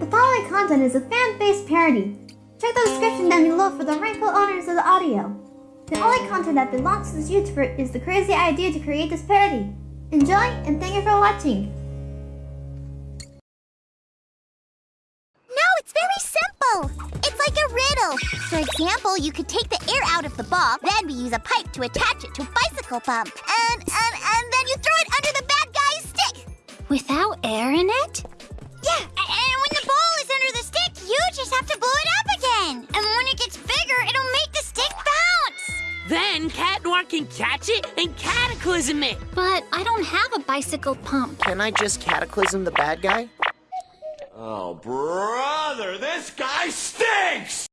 The following content is a fan-based parody. Check the description down below for the rightful owners of the audio. The only content that belongs to this YouTuber is the crazy idea to create this parody. Enjoy, and thank you for watching. No, it's very simple. It's like a riddle. For example, you could take the air out of the ball, then we use a pipe to attach it to a bicycle pump. And, and, and then you throw it under the bad guy's stick. Without air in Then Cat Noir can catch it and cataclysm it. But I don't have a bicycle pump. Can I just cataclysm the bad guy? Oh, brother, this guy stinks!